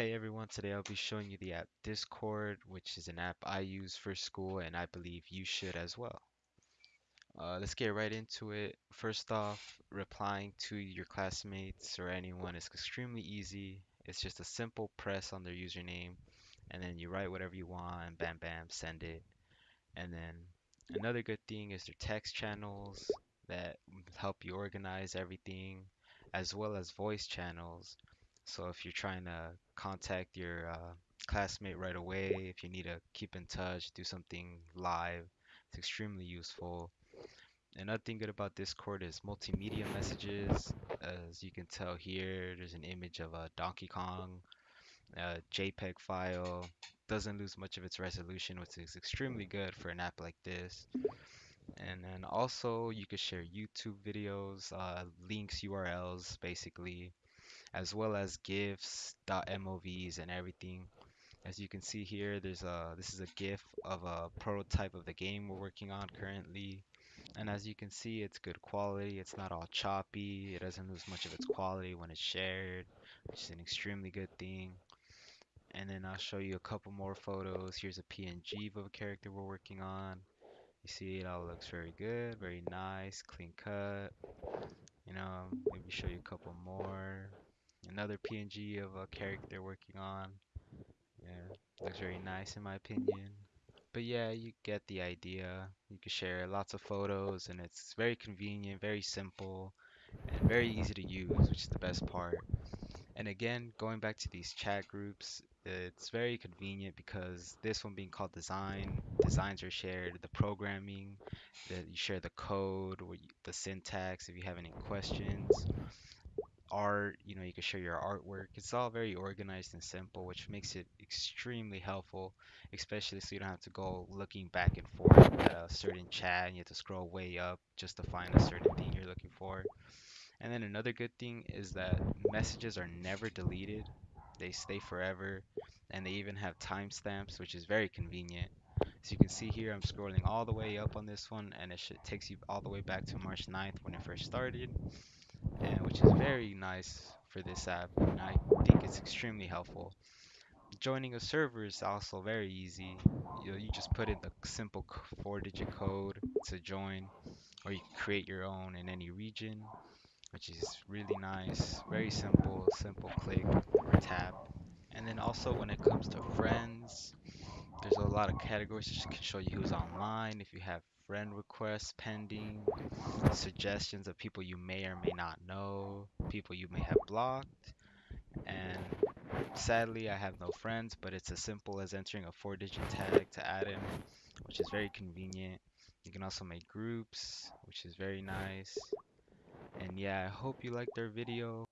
Hey everyone, today I'll be showing you the app Discord, which is an app I use for school and I believe you should as well. Uh, let's get right into it. First off, replying to your classmates or anyone is extremely easy. It's just a simple press on their username and then you write whatever you want and bam bam, send it. And then another good thing is their text channels that help you organize everything, as well as voice channels. So if you're trying to contact your uh, classmate right away, if you need to keep in touch, do something live, it's extremely useful. Another thing good about Discord is multimedia messages. As you can tell here, there's an image of a Donkey Kong, a JPEG file, doesn't lose much of its resolution, which is extremely good for an app like this. And then also you could share YouTube videos, uh, links, URLs, basically, as well as GIFs, .movs, and everything. As you can see here, there's a this is a GIF of a prototype of the game we're working on currently. And as you can see, it's good quality. It's not all choppy. It doesn't lose much of its quality when it's shared, which is an extremely good thing. And then I'll show you a couple more photos. Here's a PNG of a character we're working on. You see it all looks very good, very nice, clean cut. You know, maybe show you a couple more. Another PNG of a character working on. Yeah, looks very nice in my opinion. But yeah, you get the idea. You can share lots of photos and it's very convenient, very simple, and very easy to use, which is the best part. And again, going back to these chat groups, it's very convenient because this one being called design, designs are shared, the programming, that you share the code, or the syntax if you have any questions, art, you know, you can share your artwork. It's all very organized and simple, which makes it extremely helpful, especially so you don't have to go looking back and forth at a certain chat and you have to scroll way up just to find a certain thing you're looking for. And then another good thing is that messages are never deleted. They stay forever and they even have timestamps, which is very convenient. So you can see here, I'm scrolling all the way up on this one and it should, takes you all the way back to March 9th when it first started, and which is very nice for this app. And I think it's extremely helpful. Joining a server is also very easy. You know, you just put in the simple four-digit code to join, or you create your own in any region which is really nice. Very simple, simple click or tap. And then also when it comes to friends, lot of categories that can show you who's online. If you have friend requests pending, suggestions of people you may or may not know, people you may have blocked. And sadly, I have no friends, but it's as simple as entering a four digit tag to add him, which is very convenient. You can also make groups, which is very nice. And yeah, I hope you liked our video.